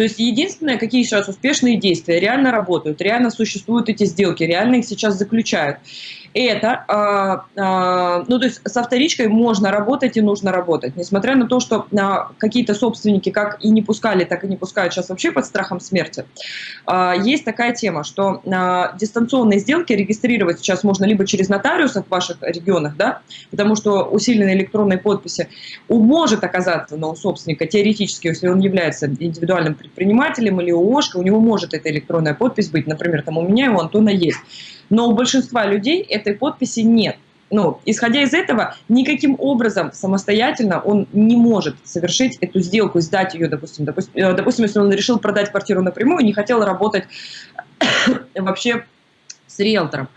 То есть единственное, какие сейчас успешные действия реально работают, реально существуют эти сделки, реально их сейчас заключают это, э, э, ну то есть со вторичкой можно работать и нужно работать, несмотря на то, что э, какие-то собственники как и не пускали, так и не пускают сейчас вообще под страхом смерти. Э, есть такая тема, что э, дистанционные сделки регистрировать сейчас можно либо через нотариусов в ваших регионах, да, потому что усиленные электронные подписи может оказаться но у собственника теоретически, если он является индивидуальным предпринимателем или ООшка, у него может эта электронная подпись быть, например, там у меня и у Антона есть. Но у большинства людей этой подписи нет. Ну, исходя из этого, никаким образом самостоятельно он не может совершить эту сделку, сдать ее, допустим, допустим, э, допустим если он решил продать квартиру напрямую, не хотел работать вообще с риэлтором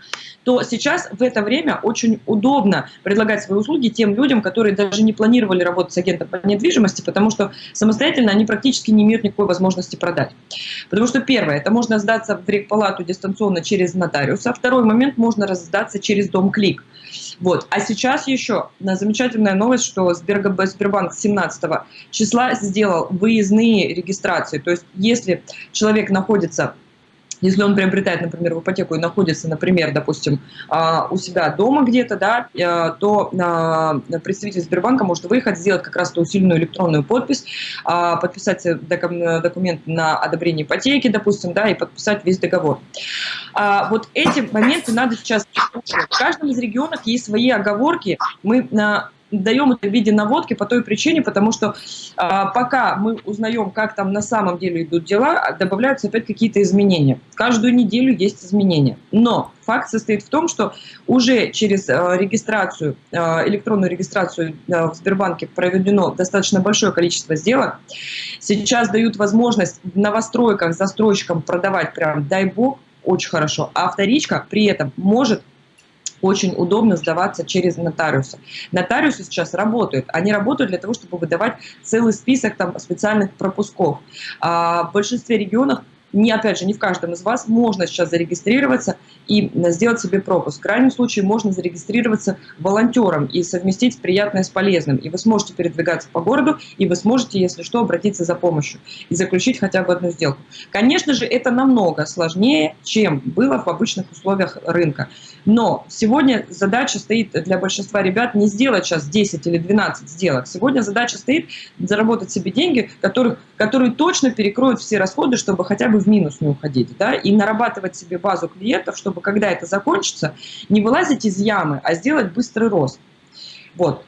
то сейчас в это время очень удобно предлагать свои услуги тем людям, которые даже не планировали работать с агентом по недвижимости, потому что самостоятельно они практически не имеют никакой возможности продать. Потому что первое, это можно сдаться в рекпалату дистанционно через нотариуса, второй момент можно раздаться через дом клик. Вот. А сейчас еще на замечательная новость, что Сбербанк 17 числа сделал выездные регистрации. То есть если человек находится если он приобретает, например, в ипотеку и находится, например, допустим, а, у себя дома где-то, да, э, то а, представитель Сбербанка может выехать, сделать как раз ту усиленную электронную подпись, а, подписать документ на одобрение ипотеки, допустим, да, и подписать весь договор. Вот эти моменты надо сейчас... В каждом из регионов есть свои оговорки. Мы даем это в виде наводки по той причине, потому что а, пока мы узнаем, как там на самом деле идут дела, добавляются опять какие-то изменения. Каждую неделю есть изменения. Но факт состоит в том, что уже через а, регистрацию, а, электронную регистрацию а, в Сбербанке проведено достаточно большое количество сделок. Сейчас дают возможность в новостройках застройщикам продавать прям, дай бог, очень хорошо. А вторичка при этом может очень удобно сдаваться через нотариуса. Нотариусы сейчас работают. Они работают для того, чтобы выдавать целый список там, специальных пропусков. А в большинстве регионов не, опять же, не в каждом из вас можно сейчас зарегистрироваться и сделать себе пропуск. В крайнем случае можно зарегистрироваться волонтером и совместить приятное с полезным. И вы сможете передвигаться по городу, и вы сможете, если что, обратиться за помощью и заключить хотя бы одну сделку. Конечно же, это намного сложнее, чем было в обычных условиях рынка. Но сегодня задача стоит для большинства ребят не сделать сейчас 10 или 12 сделок. Сегодня задача стоит заработать себе деньги, которых, которые точно перекроют все расходы, чтобы хотя бы в минус не уходить. Да? И нарабатывать себе базу клиентов, чтобы когда это закончится, не вылазить из ямы, а сделать быстрый рост. Вот.